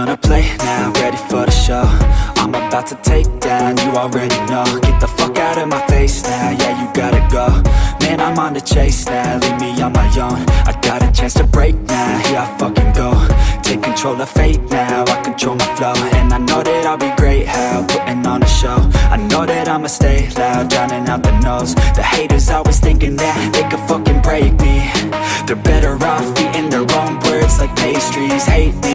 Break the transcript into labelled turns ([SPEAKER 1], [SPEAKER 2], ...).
[SPEAKER 1] Gonna play now, ready for the show. I'm about to take down You already know. Get the fuck out of my face now Yeah, you gotta go. Man, I'm on the chase now Leave me on my own. I got a chance to break now Here I fucking go. Take control of fate now I control my flow. And I know that I'll be great How putting on a show. I know that I'ma stay loud Drowning out the noise. The haters always thinking that They could fucking break me. They're better off eating their own words Like pastries. Hate me.